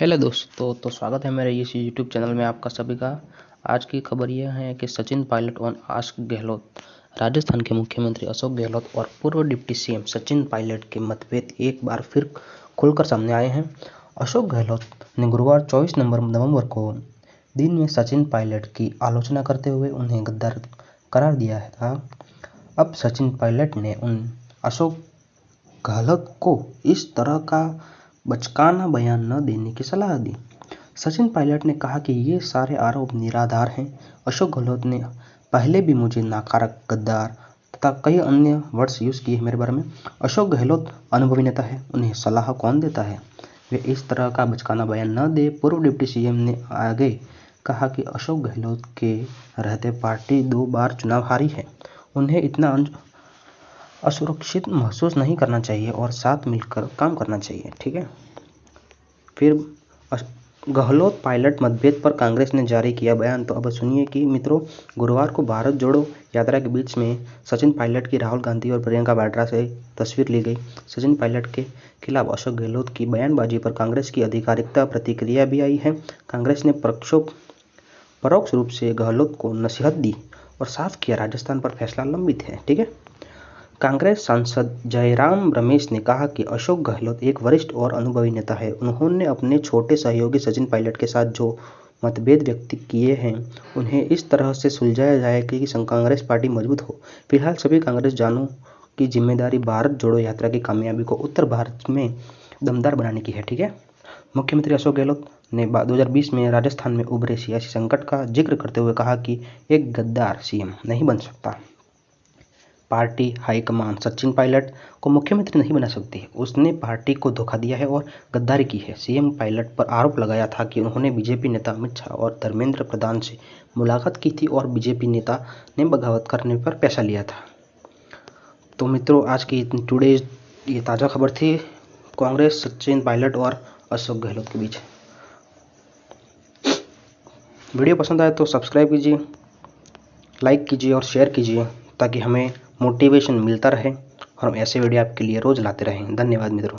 Hello दोस्तों तो स्वागत है मेरे इस यूट्यूब चैनल में आपका सभी का। आज की खबर यह है कि सचिन पायलट और आस्क गहलोत, राजस्थान के मुख्यमंत्री अशोक गहलोत और पूर्व डिप्टी सीएम सचिन पायलट के मतभेद एक बार फिर खुलकर सामने आए हैं। अशोक गहलोत ने गुरुवार 24 नवंबर नवंबर को दिन में सचिन पायलट की आलोचना करते हुए उन्हें गद्दार करार दिया था। अब सचिन पायलट ने उन अशोक गहलोत को इस तरह का बचकाना बयान न देने की सलाह दी। सचिन पायलट ने कहा कि ये सारे आरोप निराधार हैं। अशोक गहलोत ने पहले भी मुझे नाकारक, गद्दार तथा कई अन्य वर्ड्स यूज़ किए हैं मेरे बारे में। अशोक गहलोत अनुभवी नेता है, उन्हें सलाह कौन देता है? वे इस तरह का बचकाना बयान न दे, पूर्व डिप्टी सीएम ने आगे कहा कि अशोक गहलोत के रहते पार्टी दो बार चुनाव हारी है। उन्हें इतना असुरक्षित महसूस नहीं करना चाहिए और साथ मिलकर काम करना चाहिए, ठीक है? फिर गहलोत पायलट मतभेद पर कांग्रेस ने जारी किया बयान। तो अब सुनिए कि मित्रों, गुरुवार को भारत जोड़ो यात्रा के बीच में सचिन पायलट की राहुल गांधी और प्रियंका वाड्रा से तस्वीर ली गई। सचिन पायलट के खिलाफ अशोक गहलोत की बयानबाजी पर कांग्रेस की आधिकारिकता प्रतिक्रिया भी आई है। कांग्रेस ने प्रक्षोभ, परोक्ष रूप से गहलोत को नसीहत दी और साफ़ किया, राजस्थान पर फैसला लंबित है, ठीक है? कांग्रेस सांसद जयराम रमेश ने कहा कि अशोक गहलोत एक वरिष्ठ और अनुभवी नेता है। उन्होंने अपने छोटे सहयोगी सचिन पायलट के साथ जो मतभेद व्यक्त किए हैं, उन्हें इस तरह से सुलझाया जाए कि कांग्रेस पार्टी मज़बूत हो। फ़िलहाल सभी कांग्रेस जानों की ज़िम्मेदारी भारत जोड़ो यात्रा की कामयाबी को उत्तर भारत में दमदार बनाने की है, ठीक है? मुख्यमंत्री अशोक गहलोत ने 2020 में राजस्थान में उभरे सियासी संकट का ज़िक्र करते हुए कहा कि एक गद्दार सीएम नहीं बन सकता। पार्टी हाईकमान सचिन पायलट को मुख्यमंत्री नहीं बना सकती। उसने पार्टी को धोखा दिया है और गद्दारी की है। सीएम पायलट पर आरोप लगाया था कि उन्होंने बीजेपी नेता अमित शाह और धर्मेंद्र प्रधान से मुलाकात की थी और बीजेपी नेता ने बगावत करने पर पैसा लिया था। तो मित्रों, आज की टुडे ये ताज़ा खबर थी। कांग्रेस, सचिन पायलट और अशोक गहलोत के बीच। वीडियो पसंद आए तो सब्सक्राइब कीजिए, लाइक कीजिए और शेयर कीजिए ताकि हमें मोटिवेशन मिलता रहे और हम ऐसे वीडियो आपके लिए रोज़ लाते रहें। धन्यवाद मित्रों।